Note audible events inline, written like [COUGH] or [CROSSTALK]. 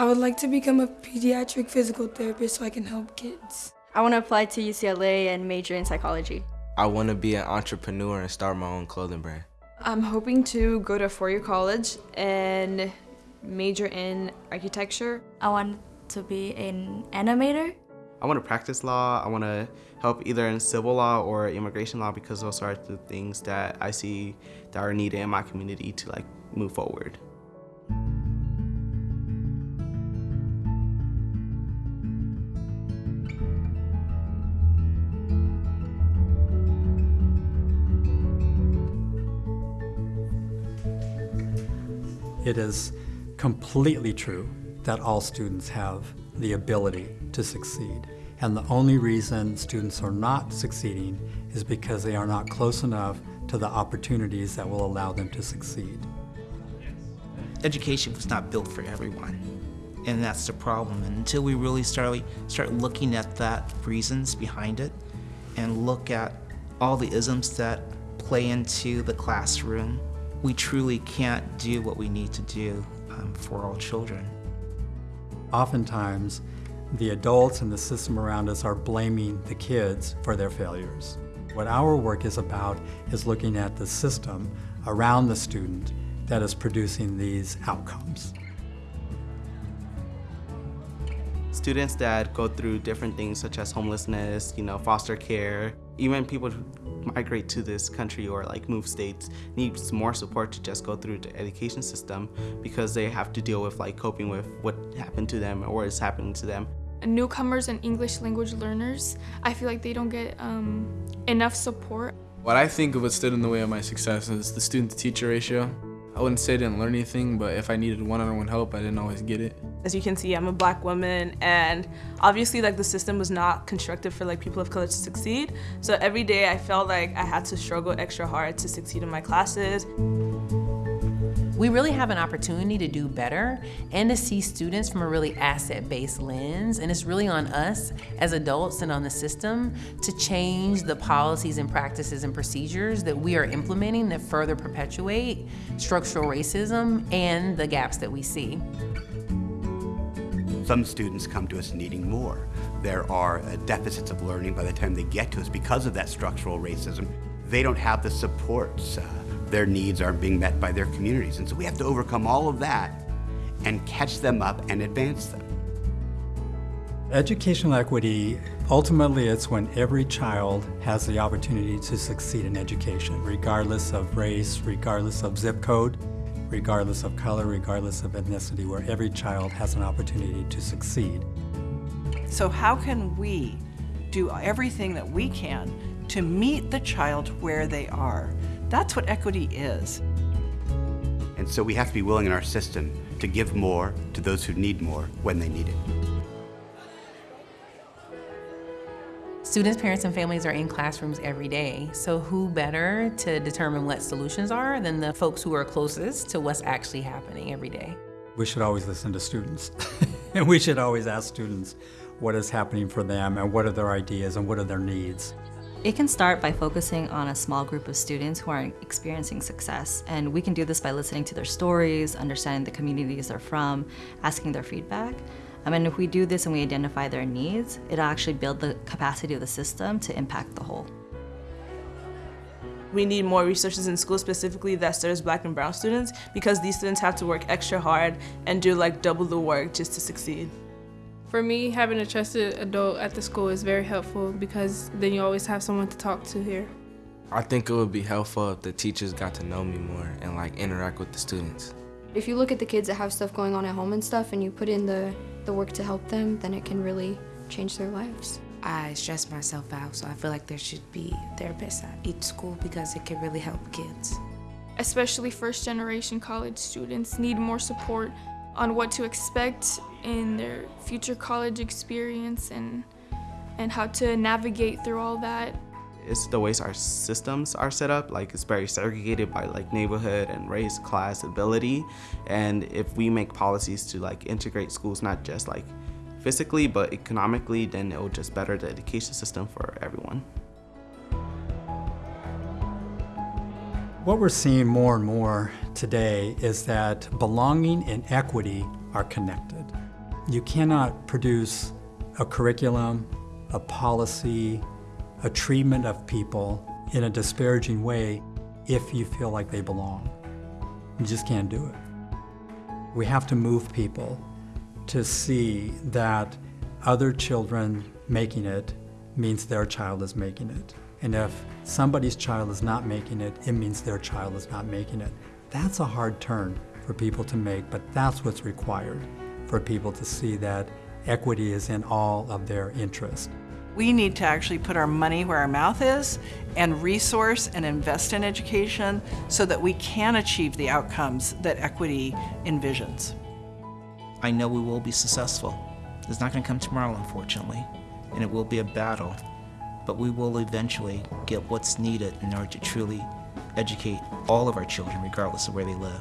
I would like to become a pediatric physical therapist so I can help kids. I want to apply to UCLA and major in psychology. I want to be an entrepreneur and start my own clothing brand. I'm hoping to go to four-year college and major in architecture. I want to be an animator. I want to practice law. I want to help either in civil law or immigration law because those are the things that I see that are needed in my community to like move forward. It is completely true that all students have the ability to succeed. And the only reason students are not succeeding is because they are not close enough to the opportunities that will allow them to succeed. Education was not built for everyone. And that's the problem. And until we really start, start looking at that reasons behind it and look at all the isms that play into the classroom, we truly can't do what we need to do um, for all children. Oftentimes, the adults and the system around us are blaming the kids for their failures. What our work is about is looking at the system around the student that is producing these outcomes. Students that go through different things such as homelessness, you know, foster care, even people who migrate to this country or like move states needs more support to just go through the education system because they have to deal with like coping with what happened to them or is happening to them. Newcomers and English language learners, I feel like they don't get um, enough support. What I think of what stood in the way of my success is the student-to-teacher ratio. I wouldn't say I didn't learn anything, but if I needed one-on-one -on -one help, I didn't always get it. As you can see, I'm a black woman, and obviously like the system was not constructed for like people of color to succeed. So every day I felt like I had to struggle extra hard to succeed in my classes. We really have an opportunity to do better and to see students from a really asset-based lens. And it's really on us as adults and on the system to change the policies and practices and procedures that we are implementing that further perpetuate structural racism and the gaps that we see. Some students come to us needing more. There are uh, deficits of learning by the time they get to us because of that structural racism. They don't have the supports. Uh, their needs aren't being met by their communities. And so we have to overcome all of that and catch them up and advance them. Educational equity, ultimately it's when every child has the opportunity to succeed in education, regardless of race, regardless of zip code, regardless of color, regardless of ethnicity, where every child has an opportunity to succeed. So how can we do everything that we can to meet the child where they are? That's what equity is. And so we have to be willing in our system to give more to those who need more when they need it. Students, parents, and families are in classrooms every day, so who better to determine what solutions are than the folks who are closest to what's actually happening every day? We should always listen to students, [LAUGHS] and we should always ask students what is happening for them and what are their ideas and what are their needs. It can start by focusing on a small group of students who are experiencing success, and we can do this by listening to their stories, understanding the communities they're from, asking their feedback. Um, I mean, if we do this and we identify their needs, it'll actually build the capacity of the system to impact the whole. We need more resources in schools specifically that serves black and brown students because these students have to work extra hard and do like double the work just to succeed. For me, having a trusted adult at the school is very helpful because then you always have someone to talk to here. I think it would be helpful if the teachers got to know me more and like interact with the students. If you look at the kids that have stuff going on at home and stuff and you put in the, the work to help them, then it can really change their lives. I stress myself out, so I feel like there should be therapists at each school because it can really help kids. Especially first generation college students need more support on what to expect in their future college experience and and how to navigate through all that. It's the ways our systems are set up, like it's very segregated by like neighborhood and race, class, ability. And if we make policies to like integrate schools, not just like physically, but economically, then it will just better the education system for everyone. What we're seeing more and more today is that belonging and equity are connected. You cannot produce a curriculum, a policy, a treatment of people in a disparaging way if you feel like they belong. You just can't do it. We have to move people to see that other children making it means their child is making it. And if somebody's child is not making it, it means their child is not making it. That's a hard turn for people to make, but that's what's required for people to see that equity is in all of their interest. We need to actually put our money where our mouth is and resource and invest in education so that we can achieve the outcomes that equity envisions. I know we will be successful. It's not going to come tomorrow, unfortunately, and it will be a battle, but we will eventually get what's needed in order to truly educate all of our children, regardless of where they live.